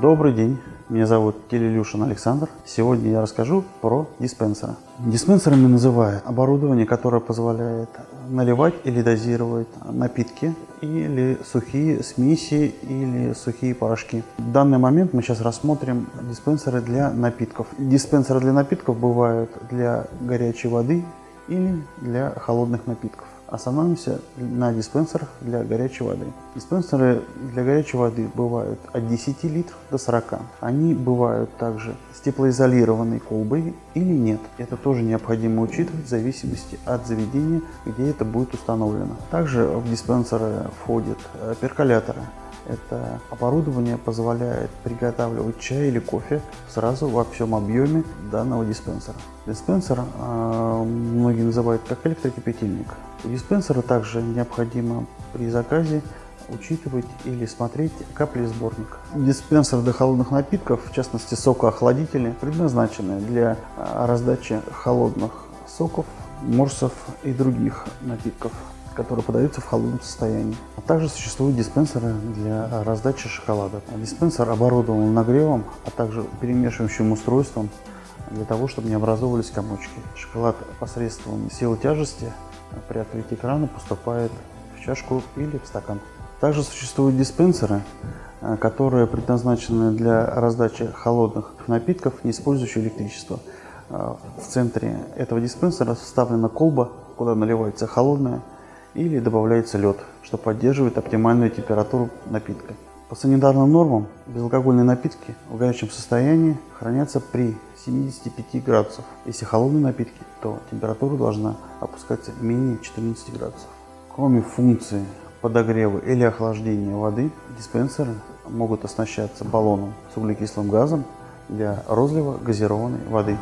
Добрый день, меня зовут Телелюшин Александр. Сегодня я расскажу про диспенсеры. Диспенсерами называют оборудование, которое позволяет наливать или дозировать напитки или сухие смеси или сухие порошки. В данный момент мы сейчас рассмотрим диспенсеры для напитков. Диспенсеры для напитков бывают для горячей воды или для холодных напитков. Остановимся на диспенсерах для горячей воды. Диспенсеры для горячей воды бывают от 10 литров до 40. Они бывают также с теплоизолированной колбой или нет. Это тоже необходимо учитывать в зависимости от заведения, где это будет установлено. Также в диспенсеры входят э, перколяторы. Это оборудование позволяет приготавливать чай или кофе сразу во всем объеме данного диспенсера. Диспенсер э, многие называют как электрокипятильник. У диспенсера также необходимо при заказе учитывать или смотреть капли сборника. Диспенсер для холодных напитков, в частности сокоохладители, предназначены для а, раздачи холодных соков, морсов и других напитков которые подаются в холодном состоянии. А также существуют диспенсеры для раздачи шоколада. Диспенсер оборудован нагревом, а также перемешивающим устройством для того, чтобы не образовывались комочки. Шоколад посредством силы тяжести при открытии крана поступает в чашку или в стакан. Также существуют диспенсеры, э, которые предназначены для раздачи холодных напитков, не использующие электричество. Э, в центре этого диспенсера вставлена колба, куда наливается холодное или добавляется лед, что поддерживает оптимальную температуру напитка. По санитарным нормам безалкогольные напитки в горячем состоянии хранятся при 75 градусов. Если холодные напитки, то температура должна опускаться менее 14 градусов. Кроме функции подогрева или охлаждения воды, диспенсеры могут оснащаться баллоном с углекислым газом для розлива газированной воды.